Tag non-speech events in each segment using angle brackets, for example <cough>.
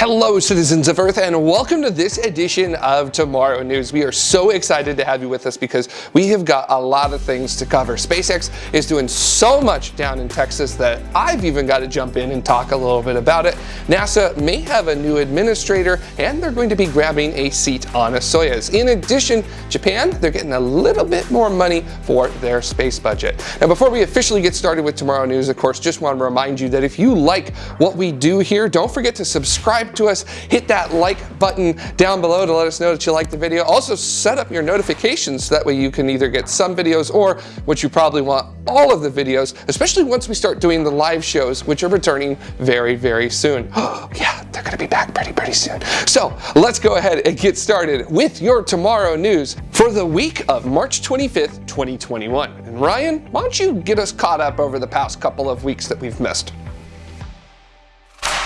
Hello citizens of Earth and welcome to this edition of Tomorrow News. We are so excited to have you with us because we have got a lot of things to cover. SpaceX is doing so much down in Texas that I've even got to jump in and talk a little bit about it. NASA may have a new administrator and they're going to be grabbing a seat on a Soyuz. In addition, Japan, they're getting a little bit more money for their space budget. Now before we officially get started with Tomorrow News, of course, just want to remind you that if you like what we do here, don't forget to subscribe to us, hit that like button down below to let us know that you like the video. Also set up your notifications so that way you can either get some videos or what you probably want all of the videos, especially once we start doing the live shows, which are returning very, very soon. Oh, <gasps> yeah, they're gonna be back pretty, pretty soon. So let's go ahead and get started with your tomorrow news for the week of March 25th, 2021. And Ryan, why don't you get us caught up over the past couple of weeks that we've missed?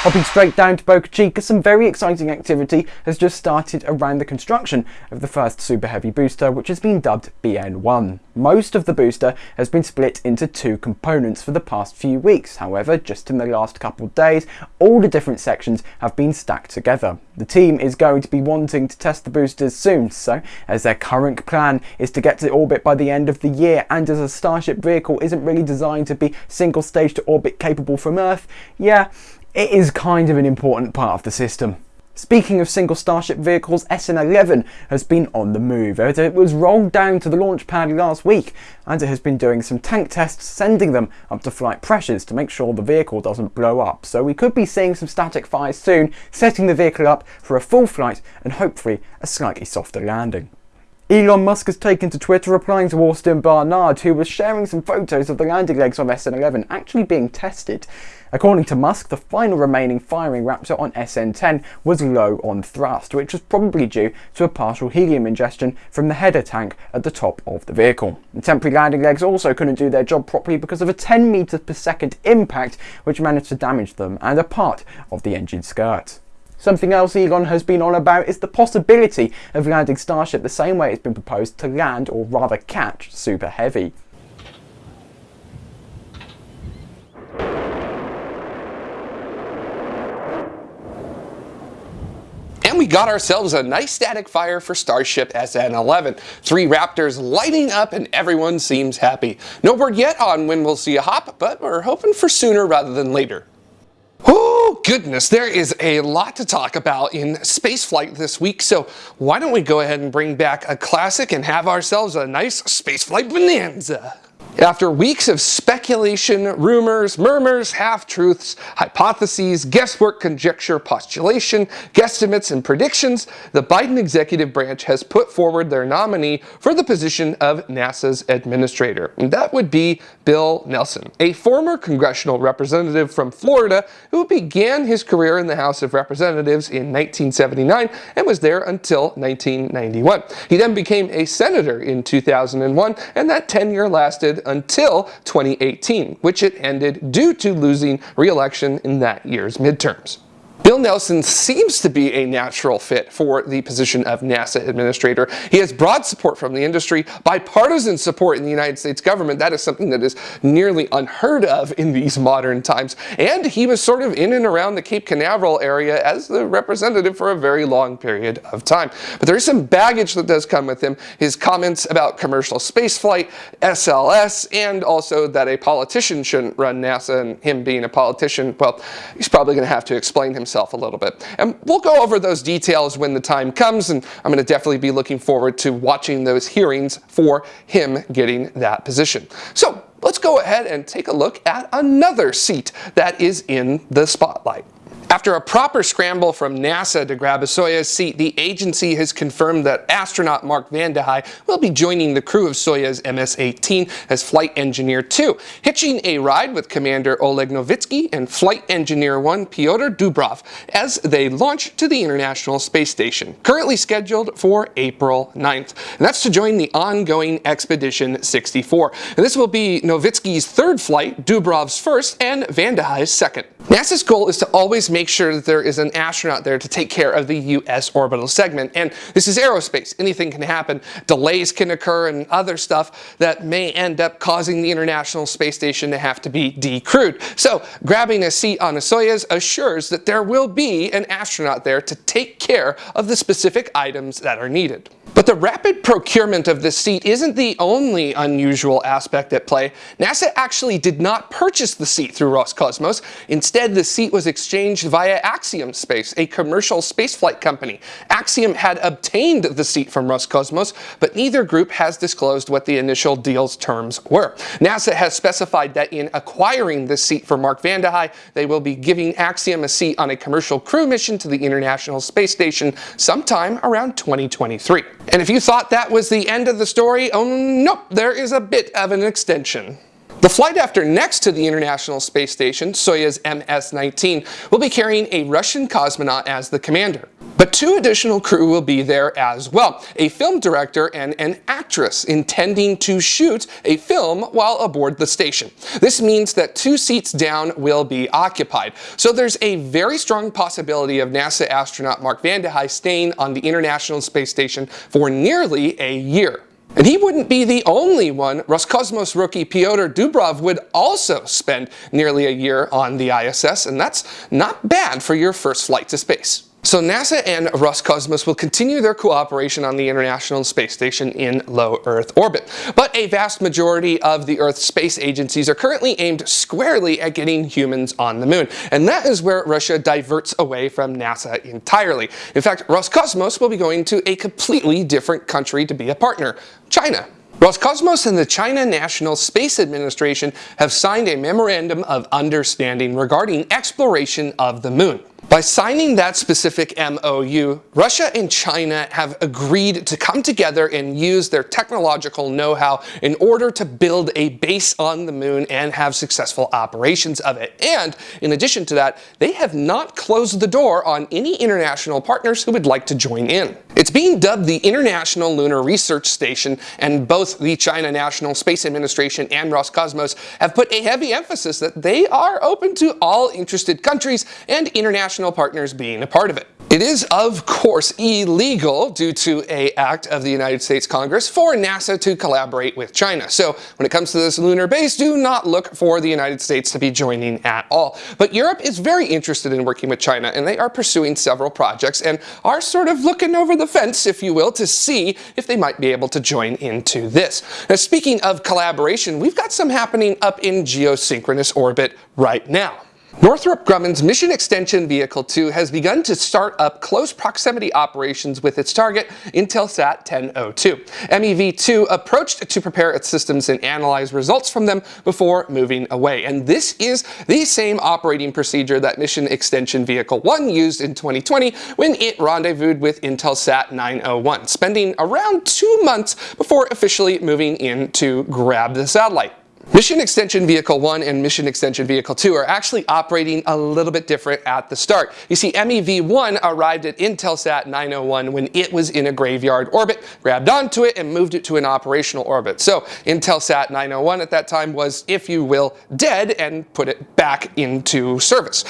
Hopping straight down to Boca Chica, some very exciting activity has just started around the construction of the first Super Heavy booster, which has been dubbed BN1. Most of the booster has been split into two components for the past few weeks, however, just in the last couple of days, all the different sections have been stacked together. The team is going to be wanting to test the boosters soon, so as their current plan is to get to orbit by the end of the year, and as a Starship vehicle isn't really designed to be single stage to orbit capable from Earth, yeah, it is kind of an important part of the system. Speaking of single Starship vehicles, SN11 has been on the move. It was rolled down to the launch pad last week and it has been doing some tank tests, sending them up to flight pressures to make sure the vehicle doesn't blow up. So we could be seeing some static fires soon, setting the vehicle up for a full flight and hopefully a slightly softer landing. Elon Musk has taken to Twitter replying to Austin Barnard, who was sharing some photos of the landing legs on SN11 actually being tested. According to Musk, the final remaining firing Raptor on SN10 was low on thrust, which was probably due to a partial helium ingestion from the header tank at the top of the vehicle. The temporary landing legs also couldn't do their job properly because of a 10 meters per second impact which managed to damage them and a part of the engine skirt. Something else Elon has been on about is the possibility of landing Starship the same way it's been proposed to land, or rather catch, Super Heavy. We got ourselves a nice static fire for Starship SN11. Three Raptors lighting up and everyone seems happy. No word yet on when we'll see a hop, but we're hoping for sooner rather than later. Oh goodness, there is a lot to talk about in spaceflight this week, so why don't we go ahead and bring back a classic and have ourselves a nice spaceflight bonanza. After weeks of speculation, rumors, murmurs, half-truths, hypotheses, guesswork, conjecture, postulation, guesstimates, and predictions, the Biden executive branch has put forward their nominee for the position of NASA's administrator. And that would be Bill Nelson, a former congressional representative from Florida who began his career in the House of Representatives in 1979 and was there until 1991. He then became a senator in 2001, and that tenure lasted until 2018, which it ended due to losing re-election in that year's midterms. Bill Nelson seems to be a natural fit for the position of NASA administrator. He has broad support from the industry, bipartisan support in the United States government. That is something that is nearly unheard of in these modern times. And he was sort of in and around the Cape Canaveral area as the representative for a very long period of time. But there is some baggage that does come with him. His comments about commercial spaceflight, SLS, and also that a politician shouldn't run NASA and him being a politician, well, he's probably going to have to explain himself a little bit. And we'll go over those details when the time comes, and I'm going to definitely be looking forward to watching those hearings for him getting that position. So let's go ahead and take a look at another seat that is in the spotlight. After a proper scramble from NASA to grab a Soyuz seat, the agency has confirmed that astronaut Mark Vande Hei will be joining the crew of Soyuz MS-18 as Flight Engineer 2, hitching a ride with Commander Oleg Novitsky and Flight Engineer 1 Pyotr Dubrov as they launch to the International Space Station, currently scheduled for April 9th. And that's to join the ongoing Expedition 64. And this will be Novitsky's third flight, Dubrov's first, and Vande Hei's second. NASA's goal is to always make make sure that there is an astronaut there to take care of the U.S. orbital segment. And this is aerospace. Anything can happen. Delays can occur and other stuff that may end up causing the International Space Station to have to be decrewed. So grabbing a seat on a Soyuz assures that there will be an astronaut there to take care of the specific items that are needed. But the rapid procurement of this seat isn't the only unusual aspect at play. NASA actually did not purchase the seat through Roscosmos. Instead, the seat was exchanged via Axiom Space, a commercial spaceflight company. Axiom had obtained the seat from Roscosmos, but neither group has disclosed what the initial deal's terms were. NASA has specified that in acquiring this seat for Mark Vande Hei, they will be giving Axiom a seat on a commercial crew mission to the International Space Station sometime around 2023. And if you thought that was the end of the story, oh nope, there is a bit of an extension. The flight after next to the International Space Station, Soyuz MS-19, will be carrying a Russian cosmonaut as the commander. But two additional crew will be there as well, a film director and an actress intending to shoot a film while aboard the station. This means that two seats down will be occupied. So there's a very strong possibility of NASA astronaut Mark Vande Hei staying on the International Space Station for nearly a year. And he wouldn't be the only one. Roscosmos rookie Pyotr Dubrov would also spend nearly a year on the ISS, and that's not bad for your first flight to space. So NASA and Roscosmos will continue their cooperation on the International Space Station in low Earth orbit. But a vast majority of the Earth's space agencies are currently aimed squarely at getting humans on the moon. And that is where Russia diverts away from NASA entirely. In fact, Roscosmos will be going to a completely different country to be a partner, China. Roscosmos and the China National Space Administration have signed a memorandum of understanding regarding exploration of the moon. By signing that specific MOU, Russia and China have agreed to come together and use their technological know-how in order to build a base on the moon and have successful operations of it. And in addition to that, they have not closed the door on any international partners who would like to join in. It's being dubbed the International Lunar Research Station, and both the China National Space Administration and Roscosmos have put a heavy emphasis that they are open to all interested countries and international partners being a part of it. It is, of course, illegal due to a act of the United States Congress for NASA to collaborate with China. So when it comes to this lunar base, do not look for the United States to be joining at all. But Europe is very interested in working with China and they are pursuing several projects and are sort of looking over the fence, if you will, to see if they might be able to join into this. Now speaking of collaboration, we've got some happening up in geosynchronous orbit right now. Northrop Grumman's Mission Extension Vehicle 2 has begun to start up close proximity operations with its target, Intelsat 1002. MEV-2 approached to prepare its systems and analyze results from them before moving away. And this is the same operating procedure that Mission Extension Vehicle 1 used in 2020 when it rendezvoused with Intelsat 901, spending around two months before officially moving in to grab the satellite. Mission Extension Vehicle 1 and Mission Extension Vehicle 2 are actually operating a little bit different at the start. You see, MEV-1 arrived at Intelsat 901 when it was in a graveyard orbit, grabbed onto it, and moved it to an operational orbit. So Intelsat 901 at that time was, if you will, dead and put it back into service.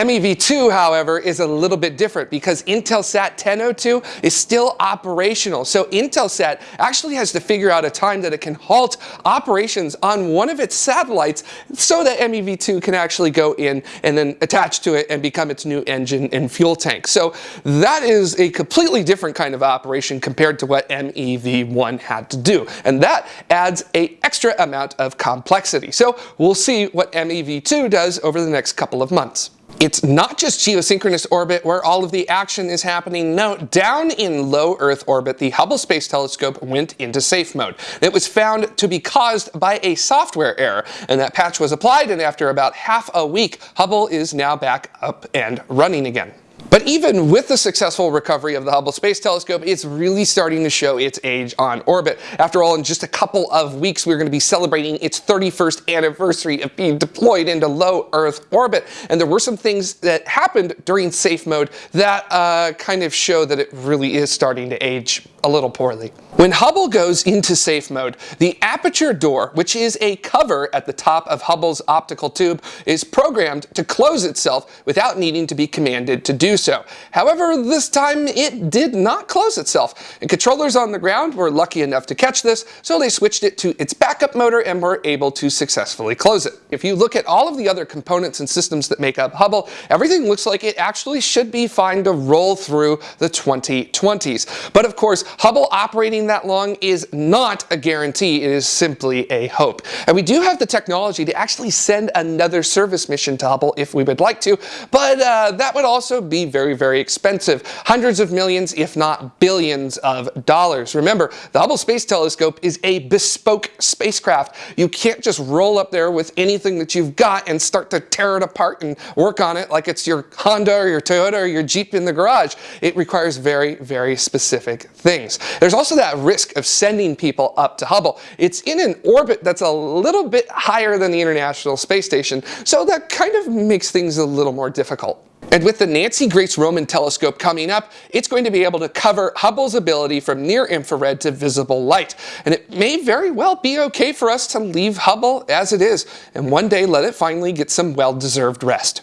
MEV2, however, is a little bit different because Intelsat 1002 is still operational. So Intelsat actually has to figure out a time that it can halt operations on one of its satellites so that MEV2 can actually go in and then attach to it and become its new engine and fuel tank. So that is a completely different kind of operation compared to what MEV1 had to do. And that adds a extra amount of complexity. So we'll see what MEV2 does over the next couple of months. It's not just geosynchronous orbit where all of the action is happening. No, down in low Earth orbit, the Hubble Space Telescope went into safe mode. It was found to be caused by a software error, and that patch was applied, and after about half a week, Hubble is now back up and running again. But even with the successful recovery of the Hubble Space Telescope, it's really starting to show its age on orbit. After all, in just a couple of weeks, we're going to be celebrating its 31st anniversary of being deployed into low Earth orbit. And there were some things that happened during safe mode that uh, kind of show that it really is starting to age a little poorly. When Hubble goes into safe mode, the aperture door, which is a cover at the top of Hubble's optical tube, is programmed to close itself without needing to be commanded to do so. However, this time it did not close itself, and controllers on the ground were lucky enough to catch this, so they switched it to its backup motor and were able to successfully close it. If you look at all of the other components and systems that make up Hubble, everything looks like it actually should be fine to roll through the 2020s. But of course, Hubble operating that long is not a guarantee, it is simply a hope. And we do have the technology to actually send another service mission to Hubble if we would like to, but uh, that would also be very, very expensive. Hundreds of millions, if not billions of dollars. Remember, the Hubble Space Telescope is a bespoke spacecraft. You can't just roll up there with anything that you've got and start to tear it apart and work on it like it's your Honda or your Toyota or your Jeep in the garage. It requires very, very specific things. There's also that risk of sending people up to Hubble. It's in an orbit that's a little bit higher than the International Space Station, so that kind of makes things a little more difficult. And with the Nancy Grace Roman telescope coming up, it's going to be able to cover Hubble's ability from near infrared to visible light. And it may very well be okay for us to leave Hubble as it is, and one day let it finally get some well-deserved rest.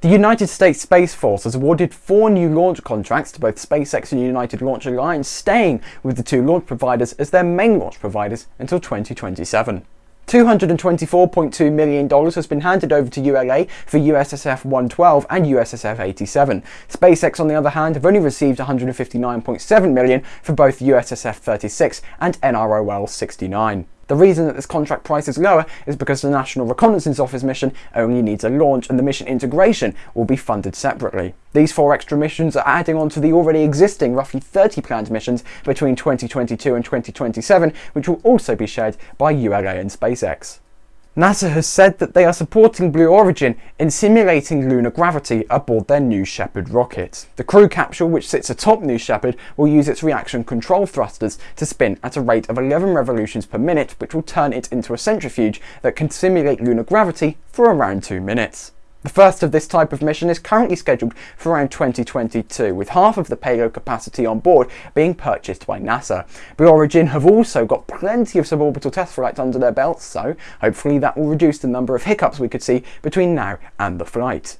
The United States Space Force has awarded four new launch contracts to both SpaceX and United Launch Alliance, staying with the two launch providers as their main launch providers until 2027. $224.2 million has been handed over to ULA for USSF 112 and USSF 87. SpaceX, on the other hand, have only received 159.7 million for both USSF 36 and NROL 69. The reason that this contract price is lower is because the National Reconnaissance Office mission only needs a launch and the mission integration will be funded separately. These four extra missions are adding on to the already existing roughly 30 planned missions between 2022 and 2027, which will also be shared by ULA and SpaceX. NASA has said that they are supporting Blue Origin in simulating lunar gravity aboard their New Shepard rocket. The crew capsule, which sits atop New Shepard, will use its reaction control thrusters to spin at a rate of 11 revolutions per minute, which will turn it into a centrifuge that can simulate lunar gravity for around 2 minutes. The first of this type of mission is currently scheduled for around 2022, with half of the payload capacity on board being purchased by NASA. Blue Origin have also got plenty of suborbital test flights under their belts, so hopefully that will reduce the number of hiccups we could see between now and the flight.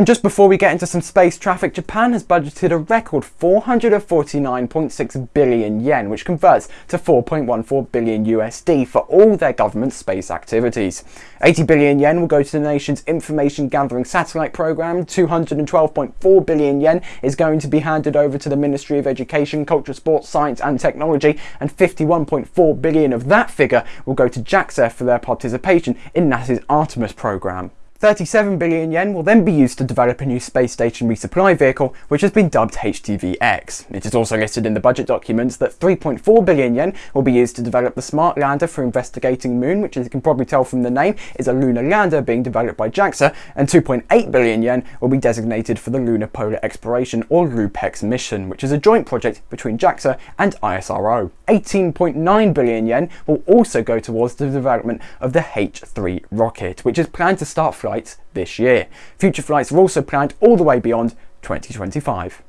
And just before we get into some space traffic, Japan has budgeted a record 449.6 billion yen, which converts to 4.14 billion USD for all their government space activities. 80 billion yen will go to the nation's information gathering satellite program, 212.4 billion yen is going to be handed over to the Ministry of Education, Culture, Sports, Science and Technology, and 51.4 billion of that figure will go to JAXA for their participation in NASA's Artemis program. 37 billion yen will then be used to develop a new space station resupply vehicle, which has been dubbed HTV-X. It is also listed in the budget documents that 3.4 billion yen will be used to develop the Smart Lander for investigating Moon, which as you can probably tell from the name is a lunar lander being developed by JAXA, and 2.8 billion yen will be designated for the Lunar Polar Exploration or LUPEX mission, which is a joint project between JAXA and ISRO. 18.9 billion yen will also go towards the development of the H3 rocket, which is planned to start flying flights this year. Future flights are also planned all the way beyond 2025.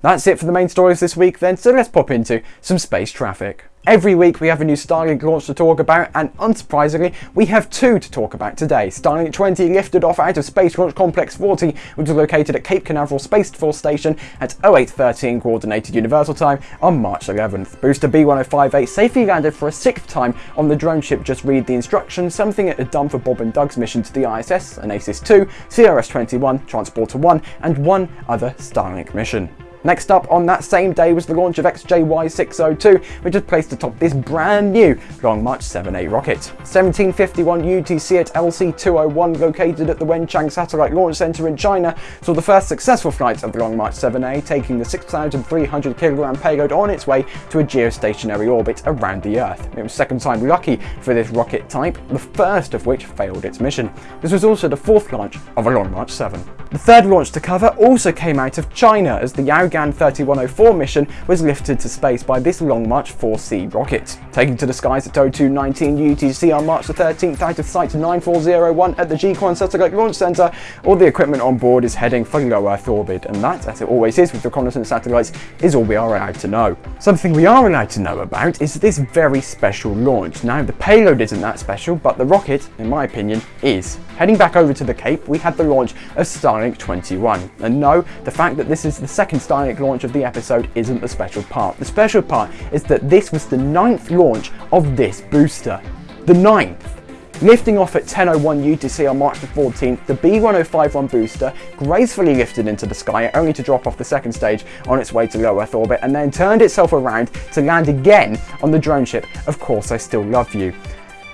That's it for the main stories this week then, so let's pop into some space traffic. Every week we have a new Starlink launch to talk about, and unsurprisingly, we have two to talk about today. Starlink 20 lifted off out of Space Launch Complex 40, which is located at Cape Canaveral Space Force Station at 0813 Coordinated Universal Time on March 11th. Booster B1058 safely landed for a sixth time on the drone ship Just Read the Instructions, something it had done for Bob and Doug's mission to the ISS, Anasis 2, CRS-21, Transporter 1, and one other Starlink mission. Next up on that same day was the launch of XJY602, which was placed atop this brand new Long March 7A rocket. 1751 UTC at LC201, located at the Wenchang Satellite Launch Center in China, saw the first successful flight of the Long March 7A, taking the 6,300 kilogram payload on its way to a geostationary orbit around the Earth. It was second time lucky for this rocket type, the first of which failed its mission. This was also the fourth launch of a Long March 7. The third launch to cover also came out of China as the Yaogan 3104 mission was lifted to space by this Long March 4C rocket. Taking to the skies at 0219 UTC on March the 13th out of Site 9401 at the Jiuquan Satellite Launch Center, all the equipment on board is heading for low Earth orbit, and that, as it always is with reconnaissance satellites, is all we are allowed to know. Something we are allowed to know about is this very special launch. Now, the payload isn't that special, but the rocket, in my opinion, is. Heading back over to the Cape, we had the launch of Starlink 21. And no, the fact that this is the second Starlink launch of the episode isn't the special part. The special part is that this was the ninth launch of this booster. The ninth! Lifting off at 10.01 UTC on March the 14th, the B1051 booster gracefully lifted into the sky only to drop off the second stage on its way to low Earth orbit and then turned itself around to land again on the drone ship Of Course I Still Love You.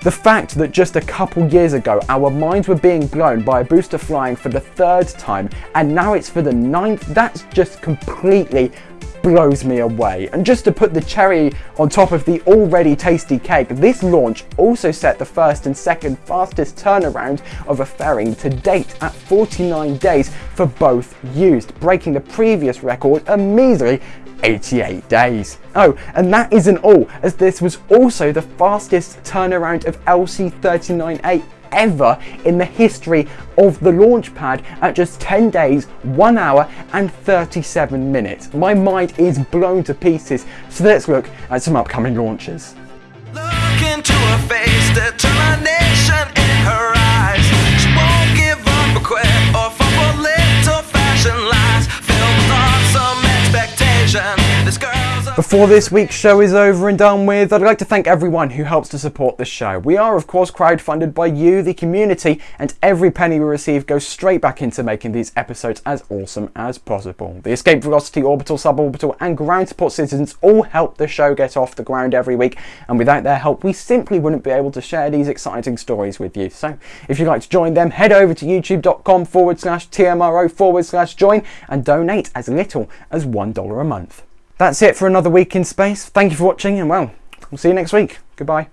The fact that just a couple years ago our minds were being blown by a booster flying for the third time and now it's for the ninth, that's just completely blows me away. And just to put the cherry on top of the already tasty cake, this launch also set the first and second fastest turnaround of a fairing to date at 49 days for both used, breaking the previous record a measly 88 days. Oh, and that isn't all, as this was also the fastest turnaround of LC-39A ever in the history of the launch pad at just 10 days, 1 hour and 37 minutes. My mind is blown to pieces, so let's look at some upcoming launches. Look into face, determination in her eyes. Before this week's show is over and done with, I'd like to thank everyone who helps to support this show. We are, of course, crowdfunded by you, the community, and every penny we receive goes straight back into making these episodes as awesome as possible. The Escape Velocity, Orbital, Suborbital, and Ground Support citizens all help the show get off the ground every week, and without their help, we simply wouldn't be able to share these exciting stories with you. So, if you'd like to join them, head over to youtube.com forward slash TMRO forward slash join and donate as little as $1 a month. That's it for another week in space. Thank you for watching and well, we'll see you next week. Goodbye.